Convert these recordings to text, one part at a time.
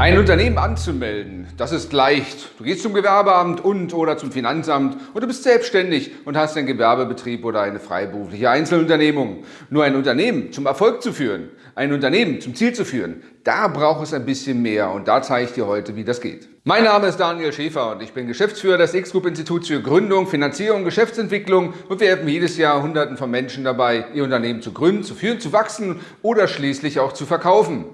Ein Unternehmen anzumelden, das ist leicht. Du gehst zum Gewerbeamt und oder zum Finanzamt und du bist selbstständig und hast einen Gewerbebetrieb oder eine freiberufliche Einzelunternehmung. Nur ein Unternehmen zum Erfolg zu führen, ein Unternehmen zum Ziel zu führen, da braucht es ein bisschen mehr und da zeige ich dir heute, wie das geht. Mein Name ist Daniel Schäfer und ich bin Geschäftsführer des X-Group Instituts für Gründung, Finanzierung, Geschäftsentwicklung und wir helfen jedes Jahr Hunderten von Menschen dabei, ihr Unternehmen zu gründen, zu führen, zu wachsen oder schließlich auch zu verkaufen.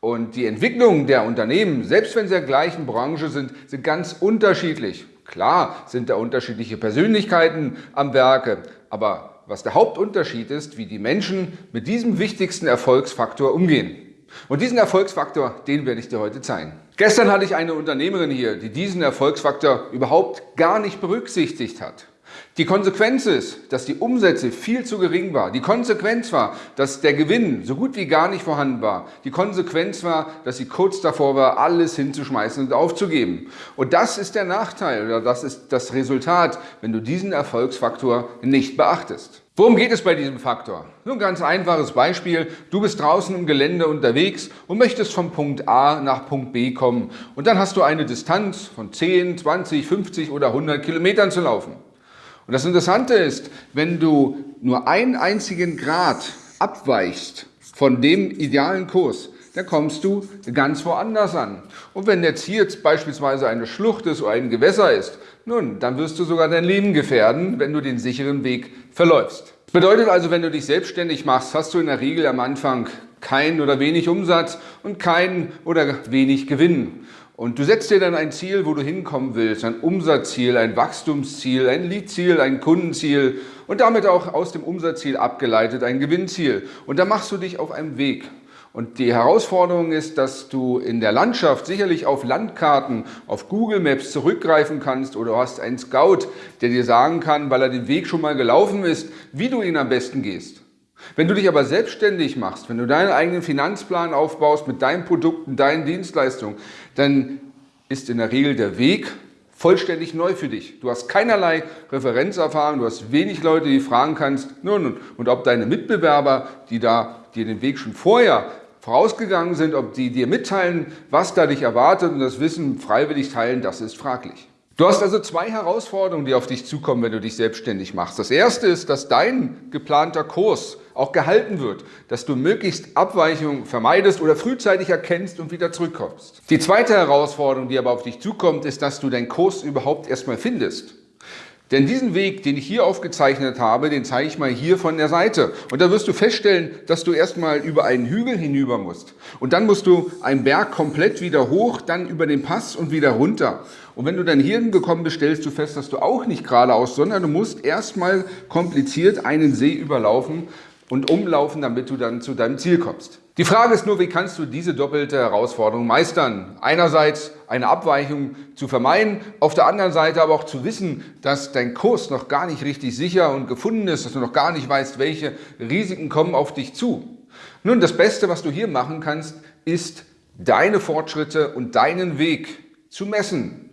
Und die Entwicklungen der Unternehmen, selbst wenn sie der gleichen Branche sind, sind ganz unterschiedlich. Klar sind da unterschiedliche Persönlichkeiten am Werke, aber was der Hauptunterschied ist, wie die Menschen mit diesem wichtigsten Erfolgsfaktor umgehen. Und diesen Erfolgsfaktor, den werde ich dir heute zeigen. Gestern hatte ich eine Unternehmerin hier, die diesen Erfolgsfaktor überhaupt gar nicht berücksichtigt hat. Die Konsequenz ist, dass die Umsätze viel zu gering waren. Die Konsequenz war, dass der Gewinn so gut wie gar nicht vorhanden war. Die Konsequenz war, dass sie kurz davor war, alles hinzuschmeißen und aufzugeben. Und das ist der Nachteil oder das ist das Resultat, wenn du diesen Erfolgsfaktor nicht beachtest. Worum geht es bei diesem Faktor? Nur ein ganz einfaches Beispiel. Du bist draußen im Gelände unterwegs und möchtest vom Punkt A nach Punkt B kommen. Und dann hast du eine Distanz von 10, 20, 50 oder 100 Kilometern zu laufen. Und das Interessante ist, wenn du nur einen einzigen Grad abweichst von dem idealen Kurs, dann kommst du ganz woanders an. Und wenn jetzt hier jetzt beispielsweise eine Schlucht ist oder ein Gewässer ist, nun, dann wirst du sogar dein Leben gefährden, wenn du den sicheren Weg verläufst. Das bedeutet also, wenn du dich selbstständig machst, hast du in der Regel am Anfang kein oder wenig Umsatz und kein oder wenig Gewinn. Und du setzt dir dann ein Ziel, wo du hinkommen willst, ein Umsatzziel, ein Wachstumsziel, ein Leadziel, ein Kundenziel und damit auch aus dem Umsatzziel abgeleitet ein Gewinnziel. Und da machst du dich auf einem Weg. Und die Herausforderung ist, dass du in der Landschaft sicherlich auf Landkarten, auf Google Maps zurückgreifen kannst oder du hast einen Scout, der dir sagen kann, weil er den Weg schon mal gelaufen ist, wie du ihn am besten gehst. Wenn du dich aber selbstständig machst, wenn du deinen eigenen Finanzplan aufbaust mit deinen Produkten, deinen Dienstleistungen, dann ist in der Regel der Weg vollständig neu für dich. Du hast keinerlei Referenzerfahrung, du hast wenig Leute, die fragen kannst, nun, und ob deine Mitbewerber, die da dir den Weg schon vorher vorausgegangen sind, ob die dir mitteilen, was da dich erwartet und das Wissen freiwillig teilen, das ist fraglich. Du hast also zwei Herausforderungen, die auf dich zukommen, wenn du dich selbstständig machst. Das erste ist, dass dein geplanter Kurs auch gehalten wird, dass du möglichst Abweichungen vermeidest oder frühzeitig erkennst und wieder zurückkommst. Die zweite Herausforderung, die aber auf dich zukommt, ist, dass du deinen Kurs überhaupt erstmal findest. Denn diesen Weg, den ich hier aufgezeichnet habe, den zeige ich mal hier von der Seite. Und da wirst du feststellen, dass du erstmal über einen Hügel hinüber musst. Und dann musst du einen Berg komplett wieder hoch, dann über den Pass und wieder runter. Und wenn du dann hier hingekommen bist, stellst du fest, dass du auch nicht geradeaus, sondern du musst erstmal kompliziert einen See überlaufen und umlaufen, damit du dann zu deinem Ziel kommst. Die Frage ist nur, wie kannst du diese doppelte Herausforderung meistern? Einerseits eine Abweichung zu vermeiden, auf der anderen Seite aber auch zu wissen, dass dein Kurs noch gar nicht richtig sicher und gefunden ist, dass du noch gar nicht weißt, welche Risiken kommen auf dich zu. Nun, das Beste, was du hier machen kannst, ist deine Fortschritte und deinen Weg zu messen.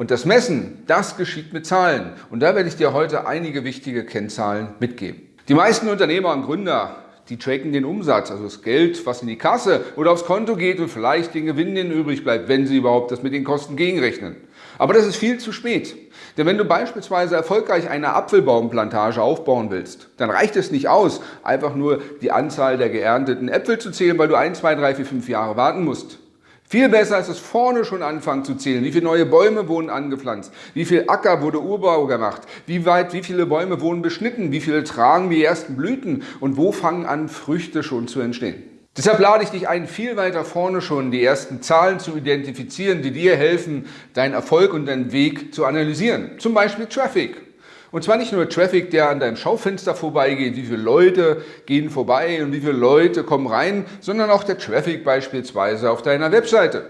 Und das Messen, das geschieht mit Zahlen. Und da werde ich dir heute einige wichtige Kennzahlen mitgeben. Die meisten Unternehmer und Gründer die tracken den Umsatz, also das Geld, was in die Kasse oder aufs Konto geht und vielleicht den Gewinn, den übrig bleibt, wenn sie überhaupt das mit den Kosten gegenrechnen. Aber das ist viel zu spät. Denn wenn du beispielsweise erfolgreich eine Apfelbaumplantage aufbauen willst, dann reicht es nicht aus, einfach nur die Anzahl der geernteten Äpfel zu zählen, weil du ein, zwei, drei, vier, fünf Jahre warten musst. Viel besser ist es vorne schon anfangen zu zählen. Wie viele neue Bäume wurden angepflanzt? Wie viel Acker wurde Urbau gemacht? Wie weit, wie viele Bäume wurden beschnitten? Wie viele tragen die ersten Blüten? Und wo fangen an, Früchte schon zu entstehen? Deshalb lade ich dich ein, viel weiter vorne schon die ersten Zahlen zu identifizieren, die dir helfen, deinen Erfolg und deinen Weg zu analysieren. Zum Beispiel Traffic. Und zwar nicht nur Traffic, der an deinem Schaufenster vorbeigeht, wie viele Leute gehen vorbei und wie viele Leute kommen rein, sondern auch der Traffic beispielsweise auf deiner Webseite.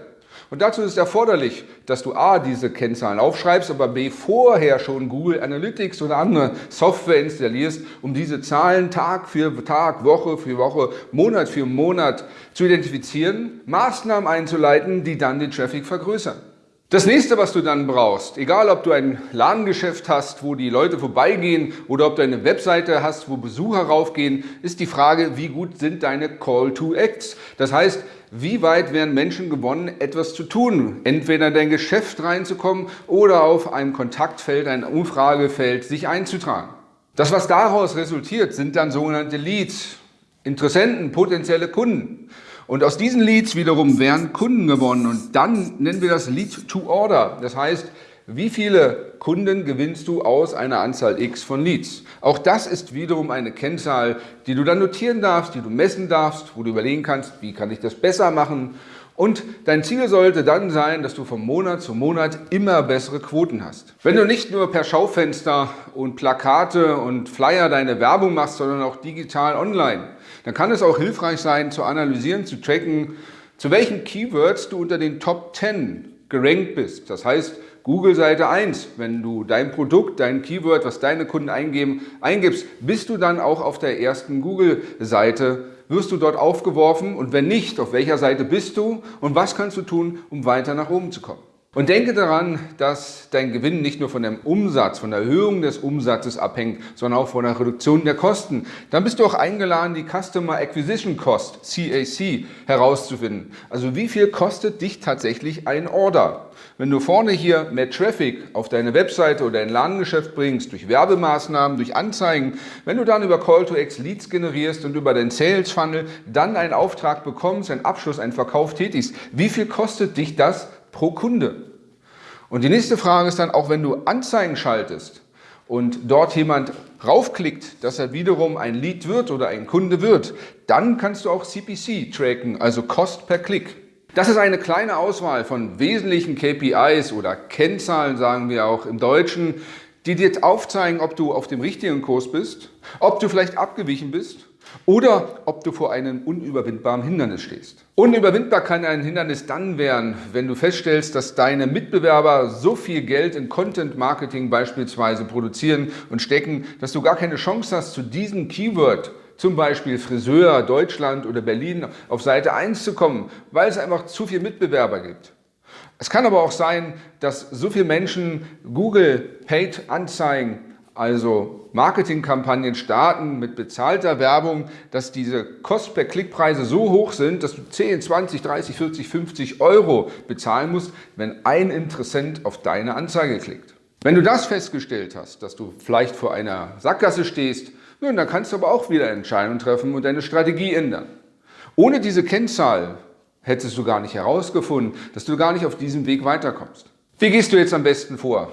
Und dazu ist erforderlich, dass du A, diese Kennzahlen aufschreibst, aber B, vorher schon Google Analytics oder andere Software installierst, um diese Zahlen Tag für Tag, Woche für Woche, Monat für Monat zu identifizieren, Maßnahmen einzuleiten, die dann den Traffic vergrößern. Das nächste, was du dann brauchst, egal ob du ein Ladengeschäft hast, wo die Leute vorbeigehen oder ob du eine Webseite hast, wo Besucher raufgehen, ist die Frage, wie gut sind deine Call to Acts? Das heißt, wie weit werden Menschen gewonnen, etwas zu tun, entweder in dein Geschäft reinzukommen oder auf einem Kontaktfeld, ein Umfragefeld sich einzutragen. Das, was daraus resultiert, sind dann sogenannte Leads, Interessenten, potenzielle Kunden. Und aus diesen Leads wiederum werden Kunden gewonnen und dann nennen wir das Lead to Order. Das heißt, wie viele Kunden gewinnst du aus einer Anzahl X von Leads? Auch das ist wiederum eine Kennzahl, die du dann notieren darfst, die du messen darfst, wo du überlegen kannst, wie kann ich das besser machen. Und dein Ziel sollte dann sein, dass du von Monat zu Monat immer bessere Quoten hast. Wenn du nicht nur per Schaufenster und Plakate und Flyer deine Werbung machst, sondern auch digital online, dann kann es auch hilfreich sein, zu analysieren, zu tracken, zu welchen Keywords du unter den Top 10 gerankt bist. Das heißt, Google Seite 1, wenn du dein Produkt, dein Keyword, was deine Kunden eingeben, eingibst, bist du dann auch auf der ersten Google-Seite, wirst du dort aufgeworfen und wenn nicht, auf welcher Seite bist du und was kannst du tun, um weiter nach oben zu kommen. Und denke daran, dass dein Gewinn nicht nur von dem Umsatz, von der Erhöhung des Umsatzes abhängt, sondern auch von der Reduktion der Kosten. Dann bist du auch eingeladen, die Customer Acquisition Cost, CAC, herauszufinden. Also wie viel kostet dich tatsächlich ein Order? Wenn du vorne hier mehr Traffic auf deine Webseite oder dein Ladengeschäft bringst, durch Werbemaßnahmen, durch Anzeigen, wenn du dann über Call to X Leads generierst und über den Sales Funnel dann einen Auftrag bekommst, einen Abschluss, einen Verkauf tätigst, wie viel kostet dich das pro Kunde. Und die nächste Frage ist dann, auch wenn du Anzeigen schaltest und dort jemand raufklickt, dass er wiederum ein Lead wird oder ein Kunde wird, dann kannst du auch CPC tracken, also Cost per Klick. Das ist eine kleine Auswahl von wesentlichen KPIs oder Kennzahlen, sagen wir auch im Deutschen, die dir aufzeigen, ob du auf dem richtigen Kurs bist, ob du vielleicht abgewichen bist oder ob du vor einem unüberwindbaren Hindernis stehst. Unüberwindbar kann ein Hindernis dann werden, wenn du feststellst, dass deine Mitbewerber so viel Geld in Content Marketing beispielsweise produzieren und stecken, dass du gar keine Chance hast, zu diesem Keyword zum Beispiel Friseur, Deutschland oder Berlin auf Seite 1 zu kommen, weil es einfach zu viele Mitbewerber gibt. Es kann aber auch sein, dass so viele Menschen Google Paid Anzeigen also Marketingkampagnen starten mit bezahlter Werbung, dass diese Kost per Klickpreise so hoch sind, dass du 10, 20, 30, 40, 50 Euro bezahlen musst, wenn ein Interessent auf deine Anzeige klickt. Wenn du das festgestellt hast, dass du vielleicht vor einer Sackgasse stehst, nun, dann kannst du aber auch wieder Entscheidungen treffen und deine Strategie ändern. Ohne diese Kennzahl hättest du gar nicht herausgefunden, dass du gar nicht auf diesem Weg weiterkommst. Wie gehst du jetzt am besten vor?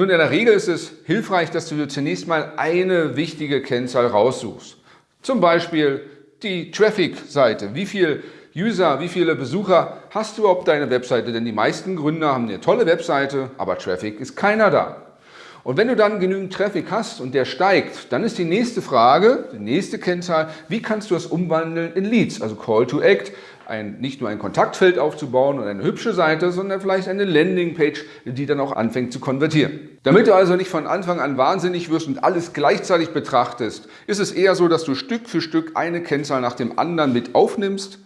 Nun, in der Regel ist es hilfreich, dass du dir zunächst mal eine wichtige Kennzahl raussuchst. Zum Beispiel die Traffic-Seite. Wie viele User, wie viele Besucher hast du auf deiner Webseite? Denn die meisten Gründer haben eine tolle Webseite, aber Traffic ist keiner da. Und wenn du dann genügend Traffic hast und der steigt, dann ist die nächste Frage, die nächste Kennzahl, wie kannst du das umwandeln in Leads, also Call to Act, ein, nicht nur ein Kontaktfeld aufzubauen und eine hübsche Seite, sondern vielleicht eine Landingpage, die dann auch anfängt zu konvertieren. Damit du also nicht von Anfang an wahnsinnig wirst und alles gleichzeitig betrachtest, ist es eher so, dass du Stück für Stück eine Kennzahl nach dem anderen mit aufnimmst,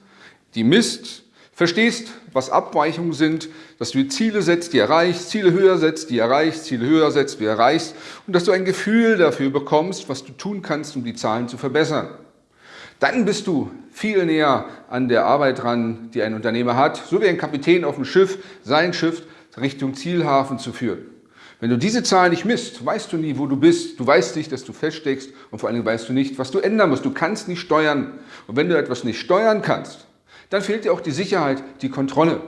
die misst, verstehst, was Abweichungen sind, dass du Ziele setzt, die erreichst, Ziele höher setzt, die erreichst, Ziele höher setzt, die erreichst und dass du ein Gefühl dafür bekommst, was du tun kannst, um die Zahlen zu verbessern. Dann bist du viel näher an der Arbeit dran, die ein Unternehmer hat, so wie ein Kapitän auf dem Schiff, sein Schiff Richtung Zielhafen zu führen. Wenn du diese Zahl nicht misst, weißt du nie, wo du bist. Du weißt nicht, dass du feststeckst und vor allem weißt du nicht, was du ändern musst. Du kannst nicht steuern. Und wenn du etwas nicht steuern kannst, dann fehlt dir auch die Sicherheit, die Kontrolle.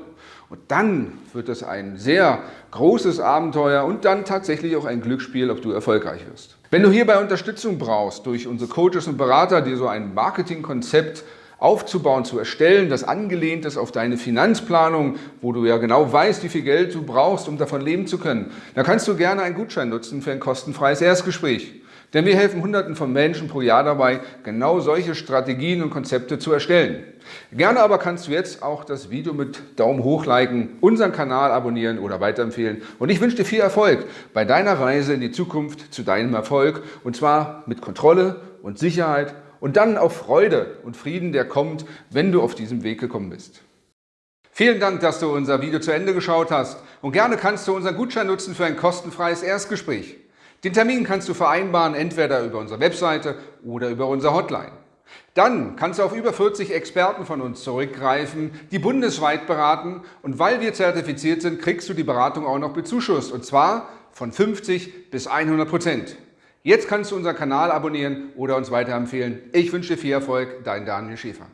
Und dann wird es ein sehr großes Abenteuer und dann tatsächlich auch ein Glücksspiel, ob du erfolgreich wirst. Wenn du hierbei Unterstützung brauchst durch unsere Coaches und Berater, die so ein Marketingkonzept aufzubauen, zu erstellen, das angelehnt ist auf deine Finanzplanung, wo du ja genau weißt, wie viel Geld du brauchst, um davon leben zu können, dann kannst du gerne einen Gutschein nutzen für ein kostenfreies Erstgespräch. Denn wir helfen Hunderten von Menschen pro Jahr dabei, genau solche Strategien und Konzepte zu erstellen. Gerne aber kannst du jetzt auch das Video mit Daumen hoch liken, unseren Kanal abonnieren oder weiterempfehlen. Und ich wünsche dir viel Erfolg bei deiner Reise in die Zukunft zu deinem Erfolg. Und zwar mit Kontrolle und Sicherheit und dann auf Freude und Frieden, der kommt, wenn du auf diesem Weg gekommen bist. Vielen Dank, dass du unser Video zu Ende geschaut hast und gerne kannst du unseren Gutschein nutzen für ein kostenfreies Erstgespräch. Den Termin kannst du vereinbaren, entweder über unsere Webseite oder über unsere Hotline. Dann kannst du auf über 40 Experten von uns zurückgreifen, die bundesweit beraten und weil wir zertifiziert sind, kriegst du die Beratung auch noch bezuschusst und zwar von 50 bis 100 Prozent. Jetzt kannst du unseren Kanal abonnieren oder uns weiterempfehlen. Ich wünsche dir viel Erfolg, dein Daniel Schäfer.